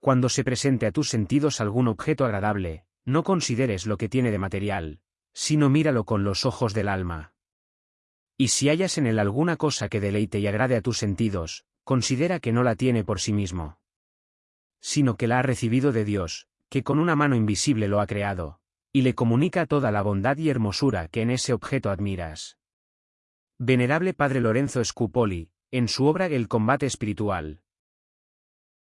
Cuando se presente a tus sentidos algún objeto agradable, no consideres lo que tiene de material, sino míralo con los ojos del alma. Y si hallas en él alguna cosa que deleite y agrade a tus sentidos, considera que no la tiene por sí mismo, sino que la ha recibido de Dios, que con una mano invisible lo ha creado, y le comunica toda la bondad y hermosura que en ese objeto admiras. Venerable Padre Lorenzo Scupoli, en su obra El combate espiritual,